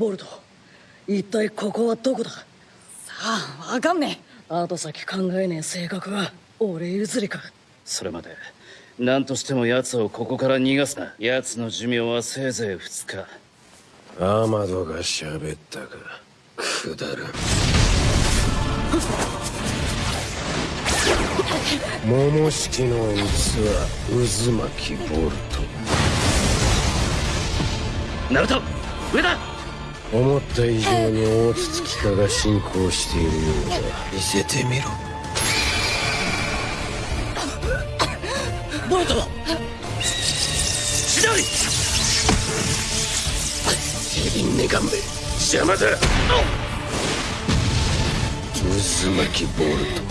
ボルト。一体ここはどこだ？さあわかんねえ。後先考えねえ性格は俺譲りか。それまで何としても奴をここから逃がすな。奴の寿命はせいぜい2日。アマドが喋ったか。くだらん。桃式の器渦巻きボルト。ナルト上だ思った以上に大筒木化が進行しているようだ。見せてみろ。ボルト千鳥ヘビンネガンメ邪魔だ！渦巻きボルト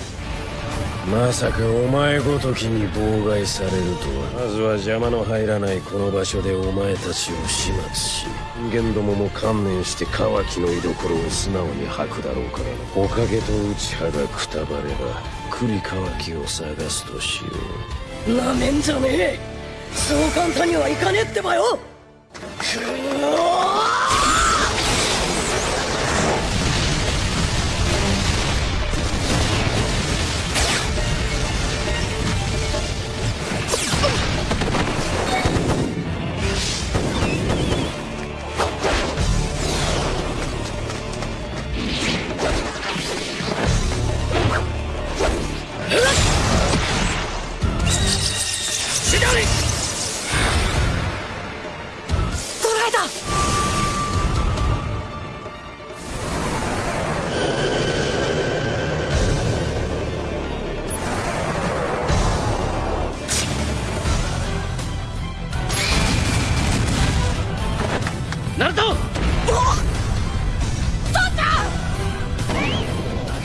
まさかお前ごときに妨害されるとは。まずは邪魔の入らないこの場所でお前たちを始末し人間どもも観念してカワキの居所を素直に吐くだろうから。おかげと内葉がくたばれば栗カワキを探すとしよう。なめんじゃねえ。そう簡単にはいかねえってばよ。く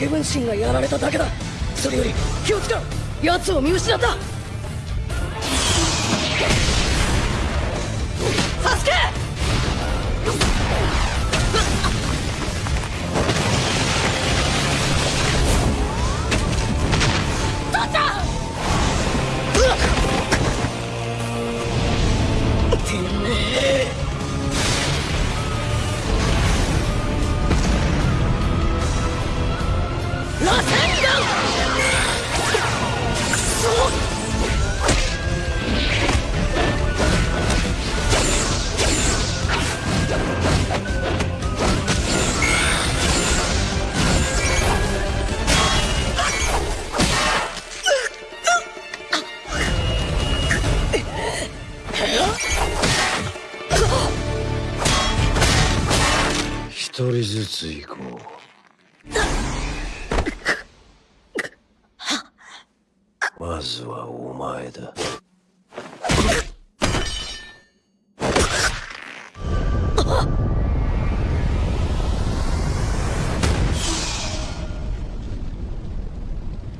身がやられただけだ。それより気をつけろ。奴を見失った。助けつずはお前だ。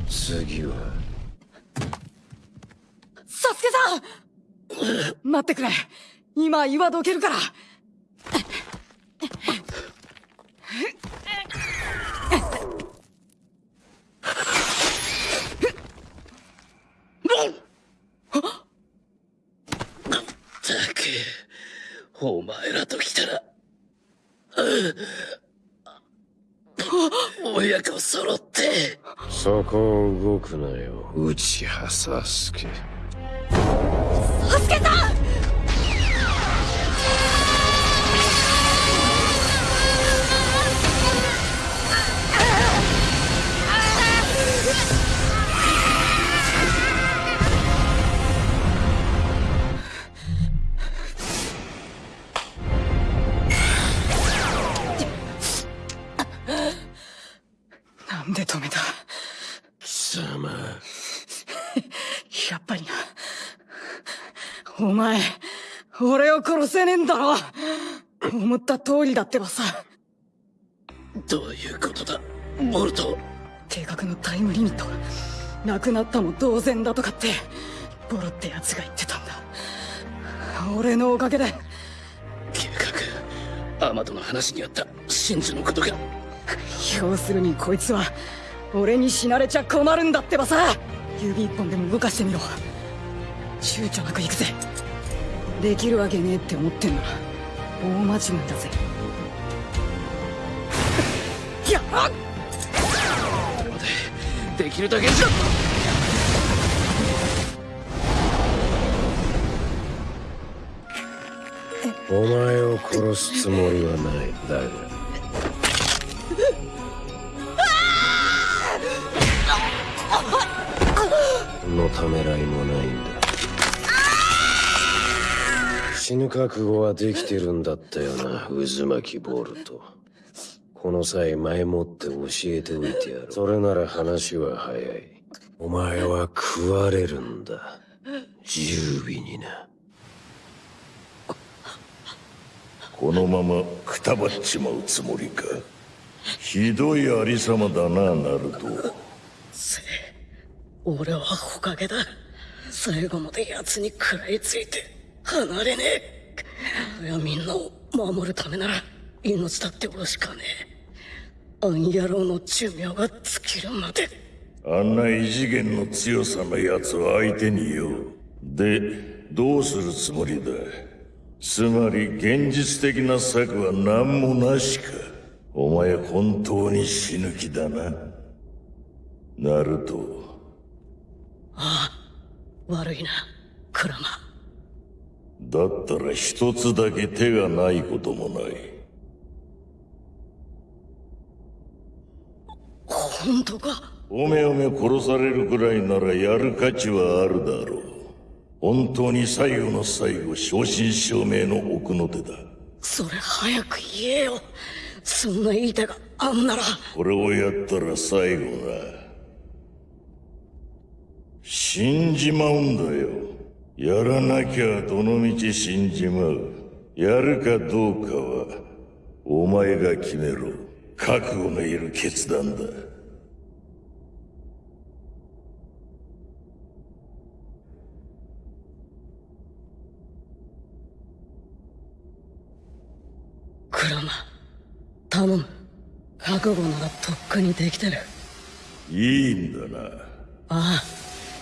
次は？サスケさん！待ってくれ。今岩どけるから。お前ら。と来たら親子揃って。そこを動くなよ内葉サスケサスケさん前、俺を殺せねえんだろ思った通りだってばさ。どういうことだ、ボルト。計画のタイムリミット、なくなったも同然だとかって、ボロって奴が言ってたんだ。俺のおかげで。計画、アマドの話にあった真珠のことが。要するにこいつは、俺に死なれちゃ困るんだってばさ指一本でも動かしてみろ。躊躇なく行くぜできるわけねえって思ってんな。ら大間違いだぜ。やらんできるだけじゃ。お前を殺すつもりはない。だが。のためらいもない死ぬ覚悟はできてるんだったよな。渦巻きボルトこの際前もって教えておいてやるそれなら話は早い。お前は食われるんだ。十尾にな。このままくたばっちまうつもりか。ひどいありさまだなナルト。俺はほかげだ。最後まで奴に食らいついて離れねえ。いやみんなを守るためなら命だって惜しかねえ。あん野郎の寿命が尽きるまで。あんな異次元の強さの奴を相手によでどうするつもりだ？つまり現実的な策は何もなしか。お前本当に死ぬ気だな。ナルト。悪いなクラマだったら一つだけ手がないこともない。本当かおめおめ殺されるくらいならやる価値はあるだろう。本当に最後の最後正真正銘の奥の手だ。それ早く言えよ。そんないい手があんなら。これをやったら最後な。死んじまうんだよやらなきゃどのみち死んじまう。やるかどうかはお前が決めろ。覚悟のいる決断だ。クラマ頼む。覚悟ならとっくにできてる。いいんだな。ああ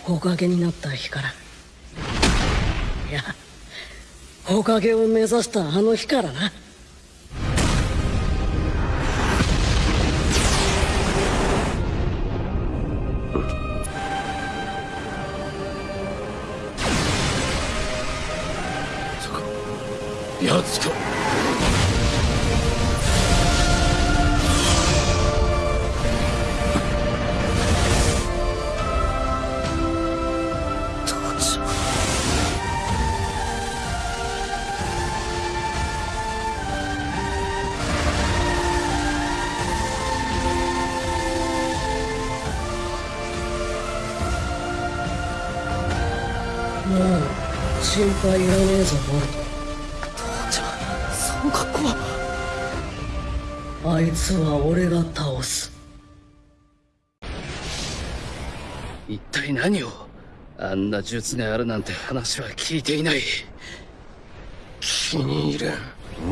ほかげになった日から。いやほかげを目指したあの日からな。やつか。もう心配いらねえぞボルじゃあその格好は？トあいつは俺が倒す。一体何を？あんな術があるなんて話は聞いていない。気に入らん。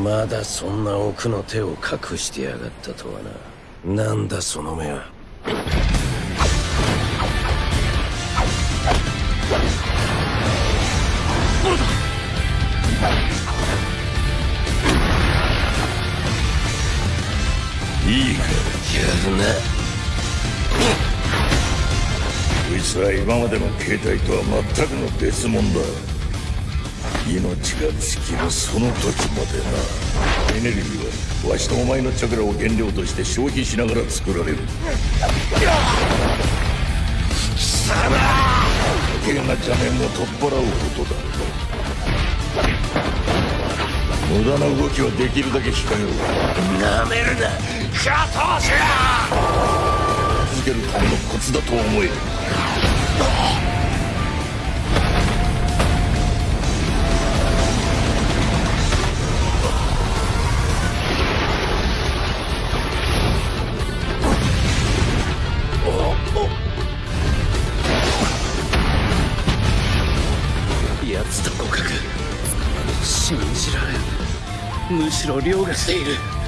まだそんな奥の手を隠してやがったとはな。なんだその目はこいつは今までの形態とは全くの別物だ。命が尽きるその時までな。エネルギーはわしとお前のチャクラを原料として消費しながら作られる。貴様。余計な邪念を取っ払うことだ無駄な動きはできるだけ控えろ。なめるな加藤氏続けるためのコツだと思え奴と互角。信じられん。むしろ凌駕している。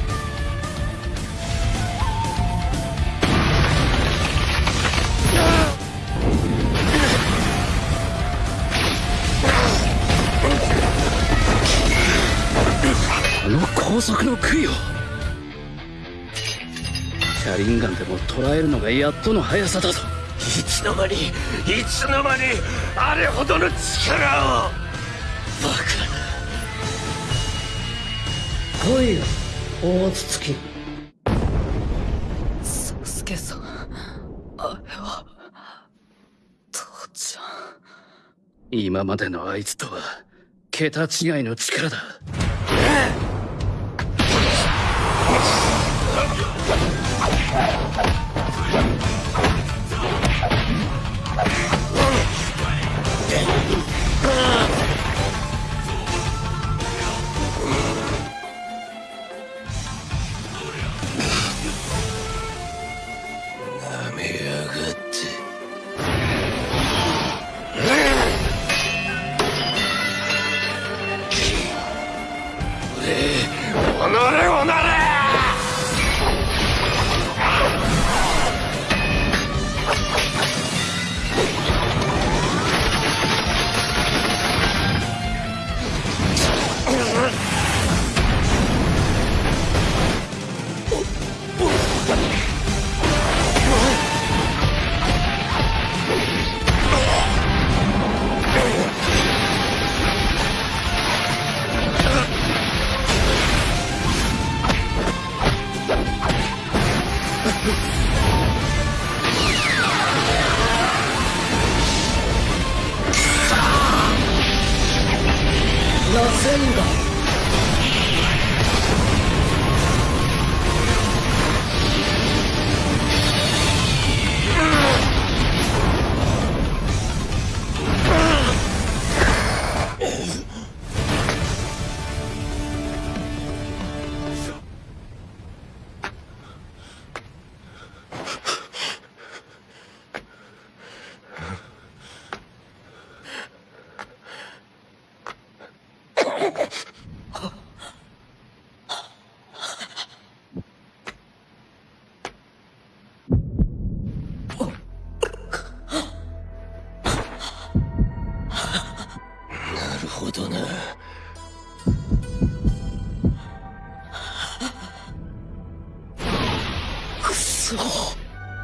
この高速の杭を車輪ガンでも捉えるのがやっとの速さだぞ。いつの間にいつの間にあれほどの力を。バカ来いよ大筒木。サスケさんあれは父ちゃん。今までのあいつとは桁違いの力だ Okay. なせんだ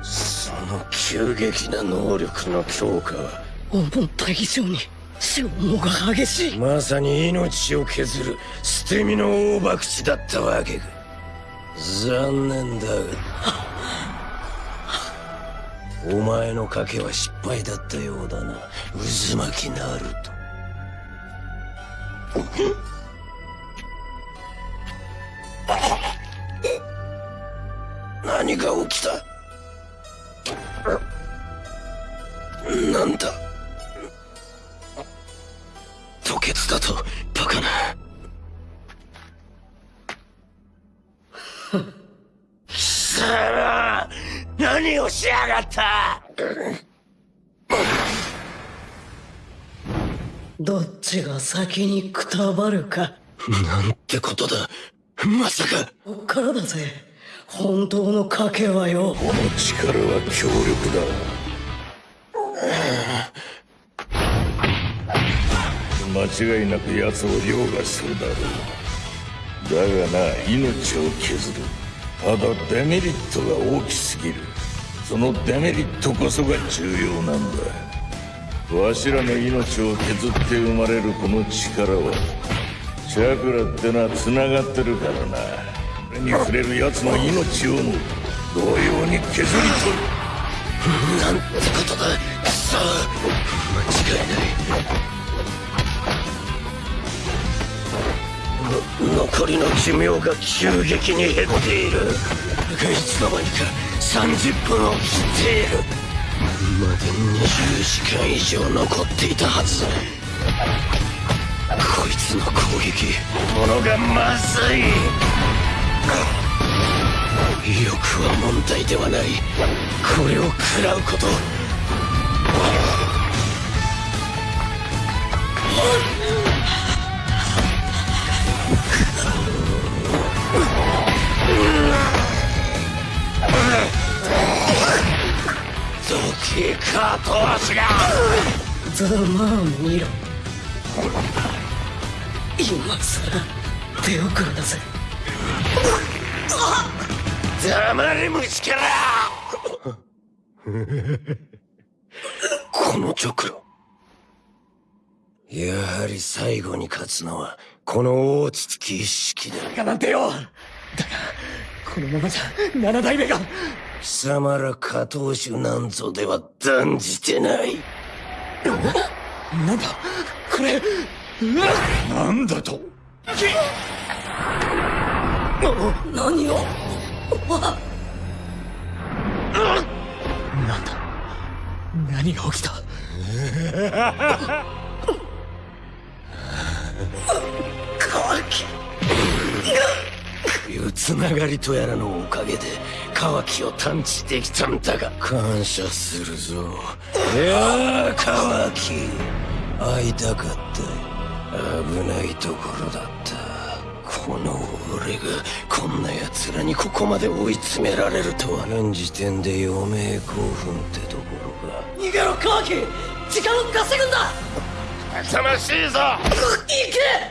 その急激な能力の強化は。思った以上に。消耗が激しい。まさに命を削る。捨て身の大博打だったわけか。残念だが。お前の賭けは失敗だったようだな。渦巻きナルト何が起きた？なんだ？吐血だとバカな。貴様何をしやがった？どっちが先にくたばるか。なんてことだ。まさか。こっからだぜ。本当の賭けはよ。この力は強力だ 間違いなく奴を凌駕するだろうだがな命を削る。ただデメリットが大きすぎる。そのデメリットこそが重要なんだ。わしらの命を削って生まれるこの力はチャクラってのは繋がってるからな。これに触れる奴の命をも同様に削り取る。なんてことだくそ間違いない。残りの寿命が急激に減っている。いつの間にか30分を切っている。まで20時間以上残っていたはず。こいつの攻撃ものがまずい。威力は問題ではない。これを食らうこと。どけカート足が。ざまあ見ろ。今さら手遅れだぜ黙れ虫けら。この直路。やはり最後に勝つのはこの大筒木一式だ。かなんてよだがこのままじゃ七代目が貴様ら下等種なんぞでは断じてない。なんだ？これなんだと？何を？なんだ？何が起きた？乾きいうつながりとやらのおかげでカキを探知できたんだが。感謝するぞ。いやーカキ会いたかった。危ないところだった。この俺がこんな奴らにここまで追い詰められるとは。現時点で余命興奮ってところか。逃げろカワキ時間を稼ぐんだ！勇ましいぞ。行け